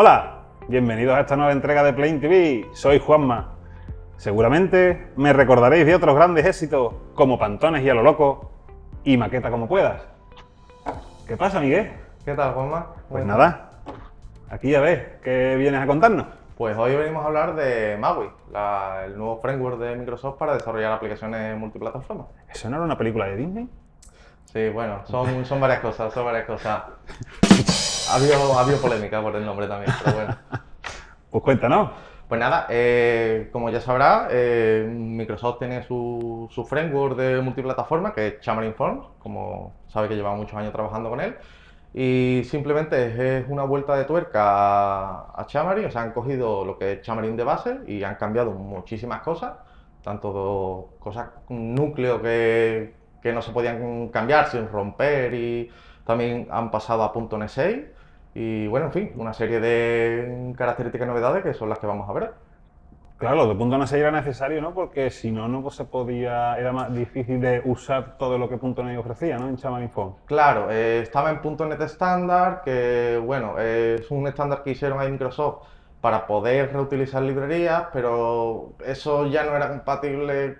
Hola, bienvenidos a esta nueva entrega de Plain TV. Soy Juanma. Seguramente me recordaréis de otros grandes éxitos como Pantones y a lo loco y Maqueta como puedas. ¿Qué pasa, Miguel? ¿Qué tal, Juanma? Pues nada, aquí ya ves, ¿qué vienes a contarnos? Pues hoy venimos a hablar de MAUI, la- el nuevo framework de Microsoft para desarrollar aplicaciones multiplataforma. ¿Eso no era una película de Disney? Sí, bueno, son, son varias cosas, son varias cosas. Ha habido, ha habido polémica por el nombre también, pero bueno. Pues cuéntanos. Pues nada, eh, como ya sabrá, eh, Microsoft tiene su, su framework de multiplataforma, que es Xamarin Forms, como sabe que lleva muchos años trabajando con él, y simplemente es, una vuelta de tuerca a, a Xamarin, o sea, han cogido lo que es Xamarin de base y han cambiado muchísimas cosas, tanto cosas, un núcleo que, que no se podían cambiar sin romper y también han pasado a .NET 6 y bueno, en fin, una serie de características y novedades que son las que vamos a ver. Claro, lo de punto se era necesario, ¿no? Porque si no, no se podía, era más difícil de usar todo lo que punto .NET ofrecía, ¿no? En Xamarin Forms. Claro, eh, estaba en .NET estándar, que bueno, eh, es un estándar que hicieron ahí Microsoft para poder reutilizar librerías, pero eso ya no era compatible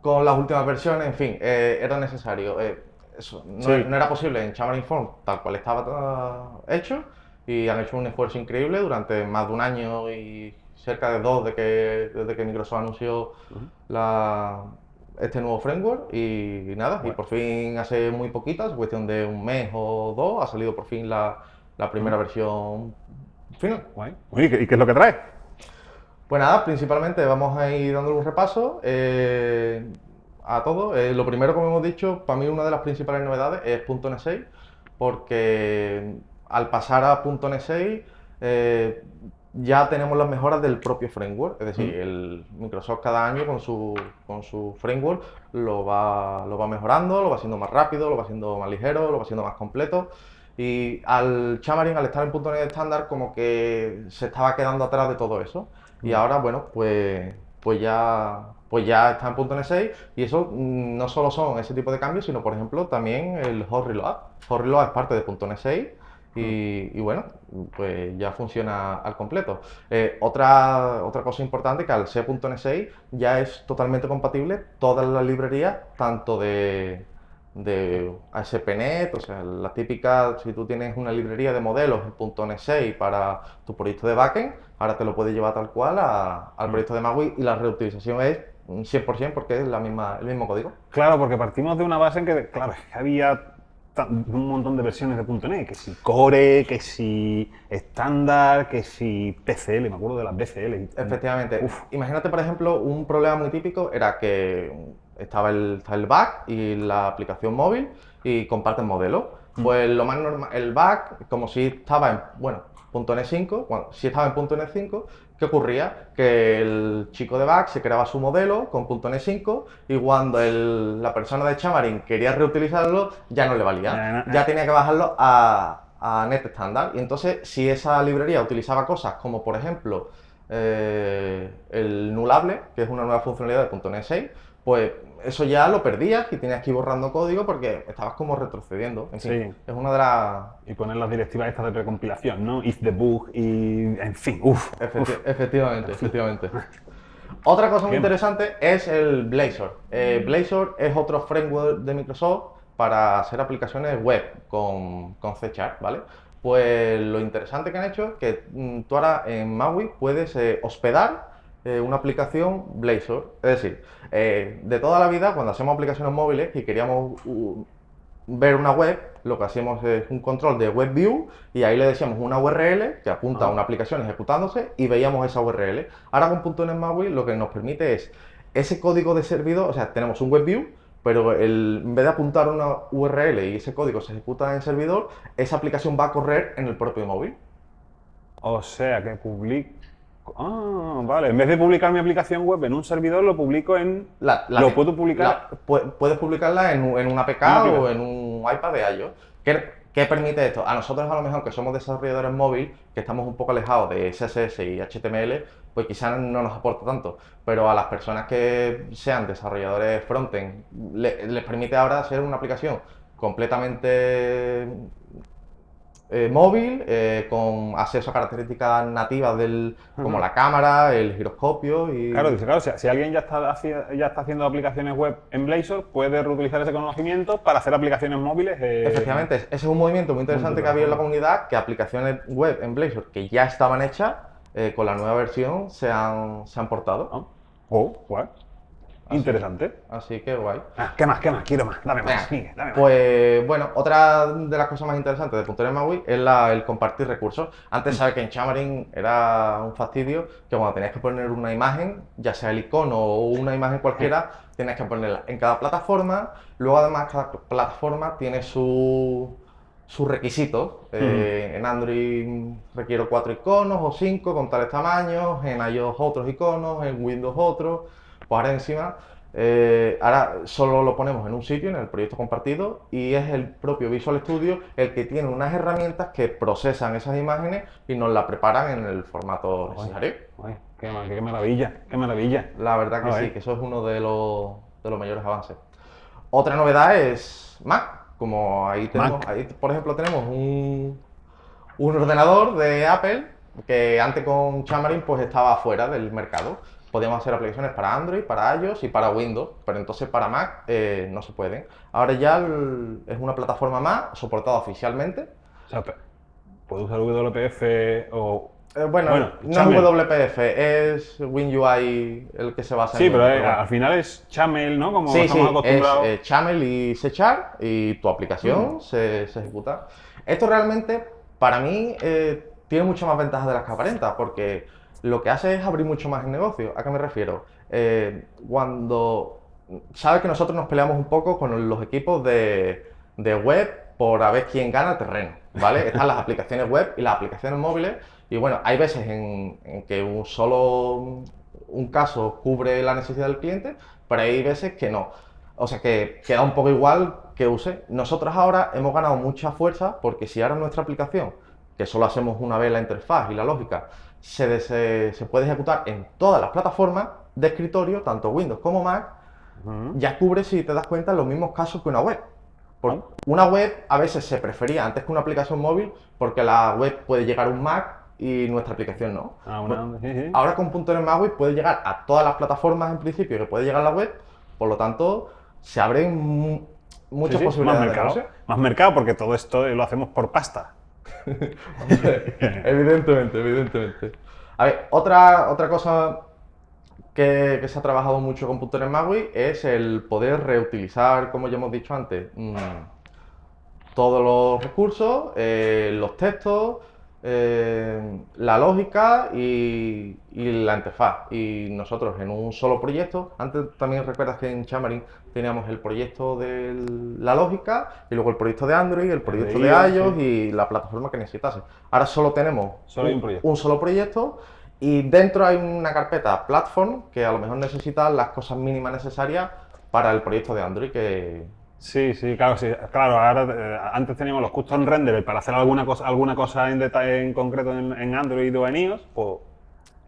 con las últimas versiones, en fin, eh, era necesario. eh, eso no, Sí. no era posible en Xamarin Forms tal cual estaba hecho y han hecho un esfuerzo increíble durante más de un año y cerca de dos de que, desde que Microsoft anunció la, este nuevo framework y, nada, y Bueno. por fin hace muy poquitas, cuestión de un mes o dos, ha salido por fin la, la primera versión final. Guay. ¿y qué, y qué es lo que trae? Pues nada, principalmente vamos a ir dándole un repaso eh, a todo. Eh, lo primero, como hemos dicho, para mí una de las principales novedades es .NET 6, porque al pasar a .NET 6 eh, ya tenemos las mejoras del propio framework. Es decir, el Microsoft cada año con su, con su framework lo va, lo va mejorando, lo va haciendo más rápido, lo va haciendo más ligero, lo va haciendo más completo. Y al Xamarin, al estar en .NET estándar, como que se estaba quedando atrás de todo eso. Y ahora, bueno, pues, pues, ya, pues ya está en .NET 6 y eso mm, no solo son ese tipo de cambios, sino por ejemplo también el hot reload. Hot reload es parte de .NET 6 y, y bueno, pues ya funciona al completo. Eh, otra, otra cosa importante que al ser .NET 6 ya es totalmente compatible todas las librerías, tanto de, de ASP.NET, o sea, la típica, si tú tienes una librería de modelos en .NET 6 para tu proyecto de backend, ahora te lo puedes llevar tal cual a- al proyecto de MAUI y la reutilización es un 100% porque es la misma, el mismo código. Claro, porque partimos de una base en que, claro, había un montón de versiones de .NET, que si Core, que si estándar, que si PCL, me acuerdo de las BCL. Efectivamente. Uf. Imagínate, por ejemplo, un problema muy típico era que estaba el, el back y la aplicación móvil y comparten modelo. Pues lo más normal, el back, como si estaba en, bueno, .NET 5, cuando, si estaba en .NET 5, ¿qué ocurría? Que el chico de back se creaba su modelo con .NET 5 y cuando el- la persona de Xamarin quería reutilizarlo, ya no le valía. Ya Ya tenía que bajarlo a, a Net estándar. Y entonces, si esa librería utilizaba cosas como, por ejemplo, eh, el nullable, que es una nueva funcionalidad de .NET 6, pues eso ya lo perdías y tenías que ir borrando código porque estabas como retrocediendo. En fin, Sí. es una de las... Y poner las directivas estas de precompilación, ¿no? If the bug y... En fin, uff. Efecti- efectivamente, efectivamente. Otra cosa muy interesante es el Blazor. Eh, Blazor es otro framework de Microsoft para hacer aplicaciones web con, con C Sharp, ¿vale? Pues lo interesante que han hecho es que mm, tú ahora en MAUI puedes eh, hospedar eh, una aplicación Blazor. Es decir, eh, de toda la vida, cuando hacemos aplicaciones móviles y queríamos uh, ver una web, lo que hacíamos es un control de web view y ahí le decíamos una URL que apunta a una aplicación ejecutándose y veíamos esa URL. Ahora con .NET lo que nos permite es ese código de servidor, o sea, tenemos un web view, pero el- en vez de apuntar una URL y ese código se ejecuta en servidor, esa aplicación va a correr en el propio móvil. O sea, que publico... Ah, vale. En vez de publicar mi aplicación web en un servidor, lo publico en... La- la- ¿Lo puedo publicar? la- puedes publicarla en, en una APK Una o en un iPad de iOS. ¿Qué, qué permite esto? A nosotros a lo mejor que somos desarrolladores móvil, que estamos un poco alejados de CSS y HTML, pues quizás no nos aporta tanto. Pero a las personas que sean desarrolladores frontend, le- les permite ahora hacer una aplicación completamente eh, móvil, eh, con acceso a características nativas del, como la cámara, el giroscopio y... Claro, dice, claro, si, si alguien ya está, ya está haciendo aplicaciones web en Blazor, puede reutilizar ese conocimiento para hacer aplicaciones móviles. eh, Efectivamente, ese es un movimiento muy interesante que ha habido en la comunidad, que aplicaciones web en Blazor que ya estaban hechas, con la nueva versión se han, se han portado. ¿no? Oh, guay. Así. Interesante. Así que guay. Ah, ¿Qué más? ¿Qué más? Quiero más. Dame más. Venga, Miguel, dame más. Pues bueno, otra de las cosas más interesantes de .NET MAUI es la- el compartir recursos. Antes sabes que en Xamarin era un fastidio que cuando tenías que poner una imagen, ya sea el icono o una imagen cualquiera, tenías que ponerla en cada plataforma. Luego además cada plataforma tiene su- sus requisitos. Eh, en Android requiero cuatro iconos o cinco con tales tamaños, en iOS otros iconos, en Windows otros. Pues ahora encima, eh, ahora solo lo ponemos en un sitio, en el proyecto compartido, y es el propio Visual Studio el que tiene unas herramientas que procesan esas imágenes y nos las preparan en el formato necesario. Qué, ma- qué maravilla, qué maravilla. La verdad que sí, que eso es uno de los, de los mayores avances. Otra novedad es Mac. Como ahí tenemos, Mac. ahí por ejemplo tenemos un, un ordenador de Apple que antes con Xamarin pues estaba fuera del mercado. Podíamos hacer aplicaciones para Android, para iOS y para Windows, pero entonces para Mac eh, no se pueden. Ahora ya el- es una plataforma más soportada oficialmente. O sea, puedo usar WPF o. Eh, bueno, Bueno, no es WPF, es WinUI el que se basa Sí, en pero ello, eh, bueno. al final es Chamel, ¿no? Como Sí, sí, estamos es acostumbrados. eh, Chamel y C y tu aplicación Mm. se, se ejecuta. Esto realmente, para mí, tiene muchas más ventajas de las que aparenta, porque lo que hace es abrir mucho más el negocio. ¿A qué me refiero? Eh, cuando... Sabes que nosotros nos peleamos un poco con los equipos de, de web por a ver quién gana terreno, ¿vale? Están las aplicaciones web y las aplicaciones móviles, y bueno, hay veces en, en que un solo un caso cubre la necesidad del cliente, pero hay veces que no. O sea que queda un poco igual que use. Nosotros ahora hemos ganado mucha fuerza porque si ahora nuestra aplicación, que solo hacemos una vez la interfaz y la lógica, se, se, se puede ejecutar en todas las plataformas de escritorio, tanto Windows como Mac, ya cubre, si te das cuenta, los mismos casos que una web. Por- Ah. Una web a veces se prefería antes que una aplicación móvil porque la web puede llegar a un Mac y nuestra aplicación no. Ah, una- sí. Ahora con .NET MAUI puede llegar a todas las plataformas en principio que puede llegar la web, por lo tanto se abren mu- muchas Sí, sí, posibilidades Más mercado. Más mercado porque todo esto lo hacemos por pasta. evidentemente, evidentemente. A ver, otra, otra cosa que, se ha trabajado mucho con .NET MAUI es el poder reutilizar, como ya hemos dicho antes, mm, todos los recursos, eh, los textos, eh, la lógica y, y la interfaz. Y nosotros en un solo proyecto, antes también recuerdas que en Xamarin teníamos el proyecto de la lógica y luego el proyecto de Android, el proyecto de iOS, iOS sí. y la plataforma que necesitase. Ahora solo tenemos Solo un solo proyecto y dentro hay una carpeta platform que a lo mejor necesita las cosas mínimas necesarias para el proyecto de Android que, Sí, sí, claro, sí. Claro, ahora eh, antes teníamos los custom renderers para hacer alguna cosa, alguna cosa en detalle en concreto en, en Android o en iOS, pues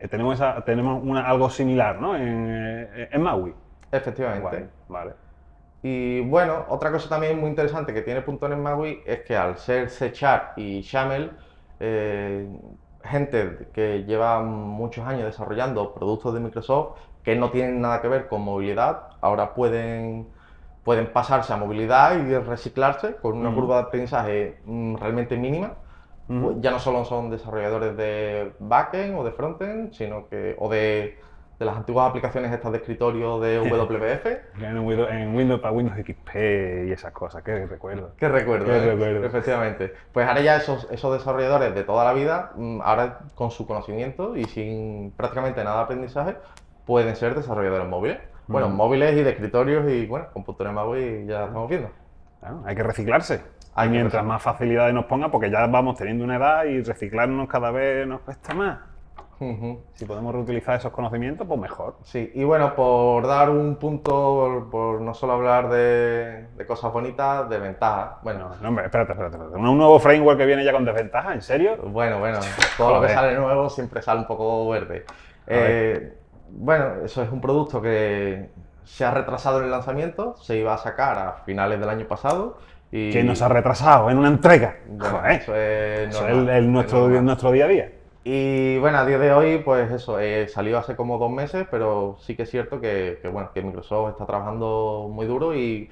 eh, tenemos esa, tenemos una, algo similar, ¿no? En, eh, en MAUI. efectivamente. Guay, vale. Y bueno, otra cosa también muy interesante que tiene .NET MAUI es que al ser C Sharp y XAML, eh, gente que lleva muchos años desarrollando productos de Microsoft que no tienen nada que ver con movilidad, ahora pueden, pueden pasarse a movilidad y reciclarse con una Ujú. curva de aprendizaje mm, realmente mínima. Ujú. Pues ya no solo son desarrolladores de backend o de frontend, sino que o de, de las antiguas aplicaciones estas de escritorio de WPF, En Windows, en Windows para Windows XP y esas cosas, que recuerdo. Qué recuerdo, Qué ¿eh? recuerdo. Efectivamente. Pues ahora ya esos, esos desarrolladores de toda la vida, mm, ahora con su conocimiento y sin prácticamente nada de aprendizaje, pueden ser desarrolladores móviles. Bueno, Mm. móviles y de escritorios y bueno, con .NET MAUI ya estamos viendo. Claro, hay que reciclarse. Hay y mientras más facilidades nos ponga, porque ya vamos teniendo una edad y reciclarnos cada vez nos cuesta más. Si podemos reutilizar esos conocimientos, pues mejor. Sí, y bueno, por dar un punto, por, no solo hablar de, de cosas bonitas, de ventajas. Bueno, No, no, hombre, espérate, espérate, espérate. ¿Un nuevo framework que viene ya con desventaja? ¿En serio? Bueno, bueno, todo lo que sale nuevo siempre sale un poco verde. Eh, bueno, eso es un producto que se ha retrasado en el lanzamiento, se iba a sacar a finales del año pasado Y, Que nos ha retrasado en una entrega. bueno, Joder, eso es, eso es normal, el, el es nuestro, nuestro día a día. Y bueno, a día de hoy, pues eso, eh, salió hace como dos meses, pero sí que es cierto que, que, bueno, que Microsoft está trabajando muy duro y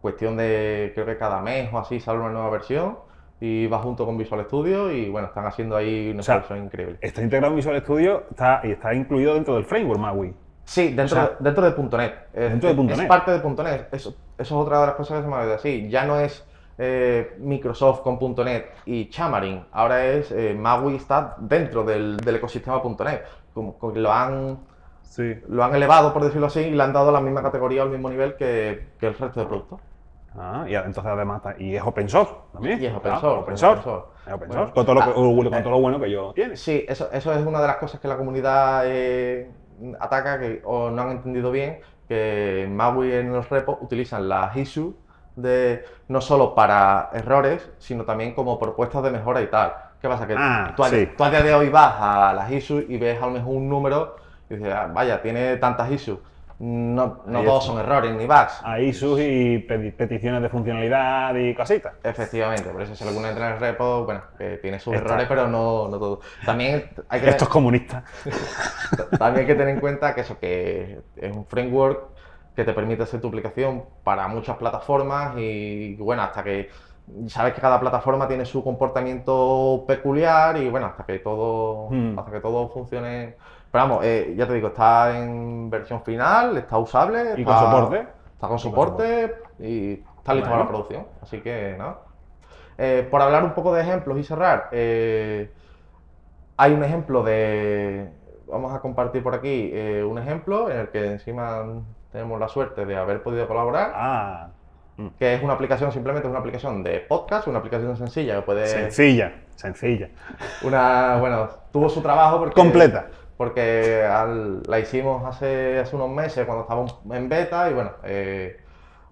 cuestión de, creo que cada mes o así sale una nueva versión y va junto con Visual Studio y bueno, están haciendo ahí un O sea, increíble. Está integrado en Visual Studio está, y está incluido dentro del framework MAUI. Sí, dentro, o sea, de, dentro de .NET. Es, dentro de es .NET. parte de .NET. Eso, eso es otra de las cosas que se me olvidó decir. Ya no es eh, Microsoft con .NET y Xamarin. Ahora es eh, MAUI está dentro del, del ecosistema .NET. Como, lo han, Sí. lo han elevado, por decirlo así, y le han dado la misma categoría, al mismo nivel que, que el resto de productos. Ah, y entonces además está- y es open source también. Y es open Ah, source, open es source. open source. Es open Bueno, source, con, todo lo, que- ah, con todo lo bueno que yo tiene. Sí, eso, eso es una de las cosas que la comunidad eh, ataca que, o no han entendido bien, que Maui en los repos utilizan las issues de, no solo para errores, sino también como propuestas de mejora y tal. ¿Qué pasa? Que Ah, tú, sí. tú a día de hoy vas a las issues y ves a lo mejor un número y dices, "Ah, vaya, tiene tantas issues. No, no todos son errores ni bugs. Hay sus y peticiones de funcionalidad y cositas. Efectivamente, por eso si alguna entra en el repo, bueno, que tiene sus Está. errores, pero no, no todo. También hay que... Estos comunistas. También hay que tener en cuenta que eso, que es un framework que te permite hacer tu aplicación para muchas plataformas y bueno, hasta que sabes que cada plataforma tiene su comportamiento peculiar y bueno, hasta que todo, Hmm. hasta que todo funcione. Pero vamos, eh, ya te digo, está en versión final, está usable. Y con está- soporte. Está con con soporte y está listo para la producción. Así que nada. Eh, por hablar un poco de ejemplos y cerrar, eh, hay un ejemplo de. Vamos a compartir por aquí eh, un ejemplo en el que encima tenemos la suerte de haber podido colaborar, Ah, que es una aplicación, simplemente es una aplicación de podcast, una aplicación sencilla que puede. sencilla, sencilla. Una, bueno, tuvo su trabajo porque. Completa. Porque al- la hicimos hace, hace unos meses cuando estábamos en beta y bueno, eh,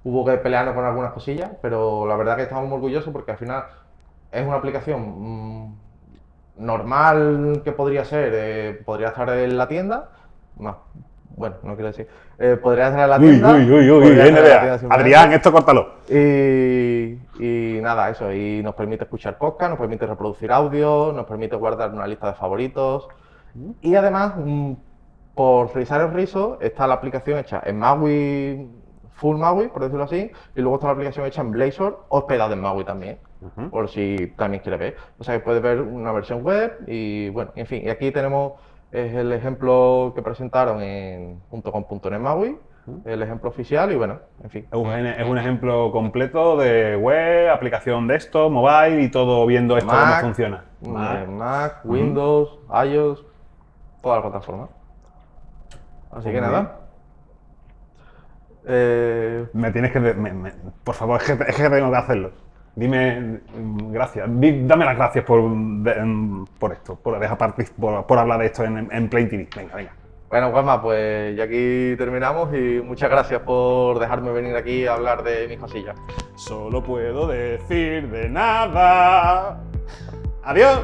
hubo que pelearnos con algunas cosillas, pero la verdad que estamos muy orgullosos porque al final es una aplicación mm, normal que podría ser, eh, podría estar en la tienda, no, bueno, no quiero decir, eh, podría estar en la Uy, tienda. uy, uy, uy, NBA. simplemente. Adrián, esto córtalo. Y, y nada, eso, y nos permite escuchar podcast, nos permite reproducir audio, nos permite guardar una lista de favoritos. Y además, mm, por revisar el rizo, está la aplicación hecha en Maui, full Maui, por decirlo así, y luego está la aplicación hecha en Blazor, hospedada en Maui también, por si también quieres ver. O sea, que puedes ver una versión web y bueno, en fin, y aquí tenemos es el ejemplo que presentaron en .com.net Maui, el ejemplo oficial y bueno, en fin. Es un, es un ejemplo completo de web, aplicación de esto, mobile y todo viendo esto Mac, cómo funciona. Mac, Mac, Windows, iOS, toda la plataforma. Así que nada. Eh, Me tienes que. me- me- por favor, es que, es que tengo que hacerlo. Dime mm, gracias. Di- dame las gracias por, de- por esto, por, dejar por, por hablar de esto en, en Plain TV. Venga, venga. bueno, Juanma, pues ya aquí terminamos y muchas gracias por dejarme venir aquí a hablar de mis cosillas. Solo puedo decir de nada. Adiós.